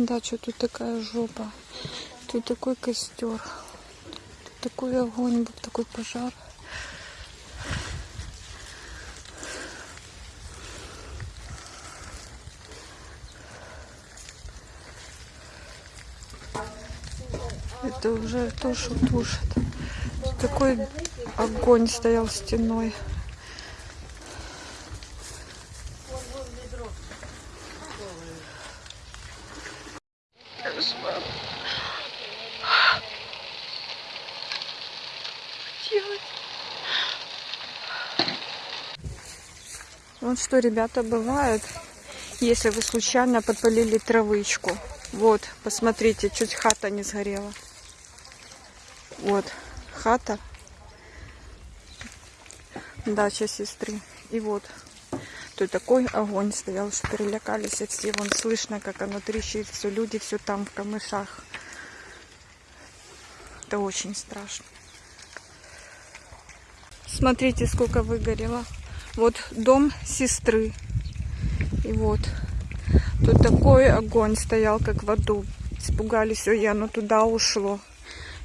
на дачу, тут такая жопа. Тут такой костер. Тут такой огонь, был такой пожар. Это уже то, что тушит. Тут такой огонь стоял стеной. Вот что, ребята, бывает, если вы случайно подпалили травычку. Вот, посмотрите, чуть хата не сгорела. Вот, хата. Дача сестры. И вот, тут такой огонь стоял, что перелякались всего. Вон слышно, как оно трещит, все, люди все там в камышах. Это очень страшно. Смотрите, сколько выгорело. Вот дом сестры. И вот. Тут такой огонь стоял, как в аду. Испугались, ой, оно туда ушло.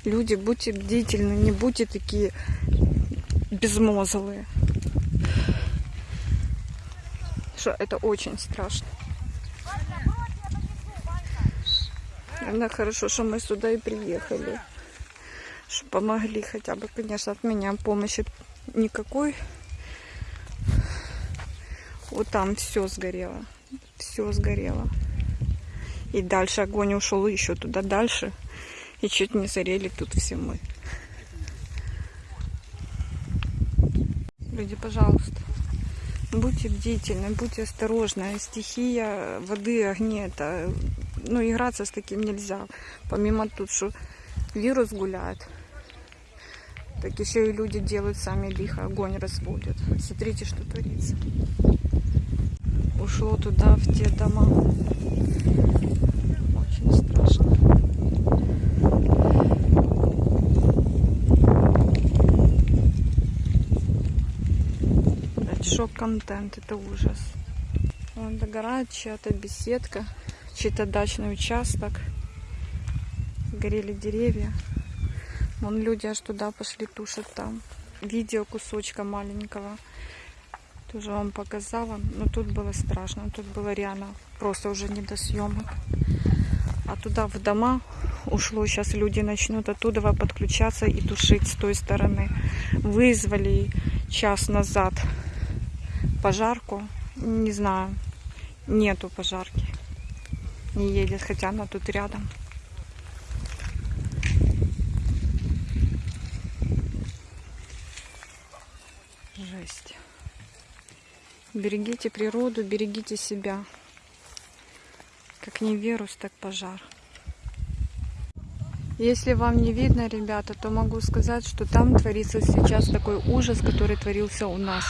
Люди, будьте бдительны, не будьте такие безмозглые. Что это очень страшно. Наверное, хорошо, что мы сюда и приехали. Что помогли хотя бы, конечно, от меня помощи никакой. Вот там все сгорело. Все сгорело. И дальше огонь ушел еще туда дальше. И чуть не зарели тут все мы. Люди, пожалуйста, будьте бдительны, будьте осторожны. Стихия воды, огня, это, ну, играться с таким нельзя. Помимо тут, что вирус гуляет, так еще и люди делают сами лихо, огонь разводят. Смотрите, что творится. Ушло туда, в те дома. Очень страшно. шок-контент, это ужас. Вон догорает чья-то беседка, чей-то дачный участок. Горели деревья. Вон люди аж туда пошли, тушат там. Видео кусочка маленького. Тоже вам показала. Но тут было страшно. Тут было реально просто уже не до съемок. А туда в дома ушло. Сейчас люди начнут оттуда подключаться и тушить с той стороны. Вызвали час назад пожарку. Не знаю, нету пожарки. Не едет, хотя она тут рядом. Жесть. Берегите природу, берегите себя. Как не вирус, так пожар. Если вам не видно, ребята, то могу сказать, что там творится сейчас такой ужас, который творился у нас.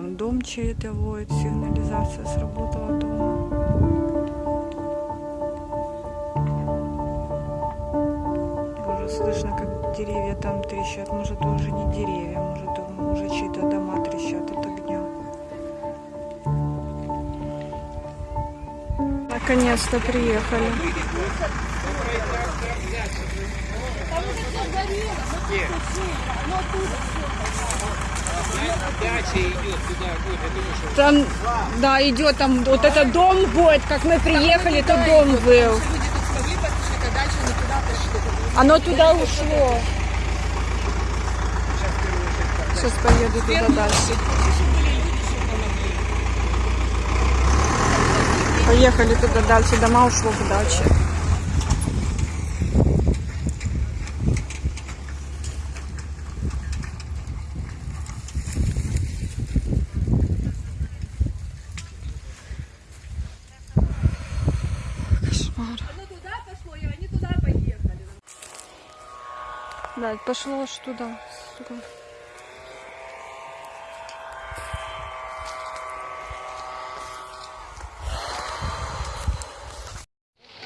Дом чей-то воет, сигнализация сработала дома. Уже слышно, как деревья там трещат. Может, уже не деревья, может, уже чьи-то дома трещат от огня. Наконец-то приехали. Там, да, идет там, вот этот дом будет, как мы приехали, то дом был. Оно туда ушло. Сейчас поеду туда дальше. Поехали туда дальше, дома ушло в даче. кошмар. Оно туда пошло, и они туда поехали. Да, пошло аж туда, сука.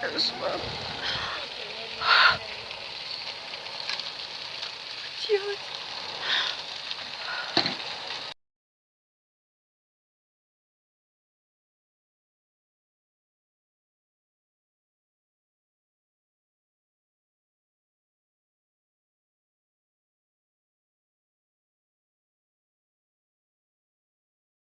Кошмар. Делать.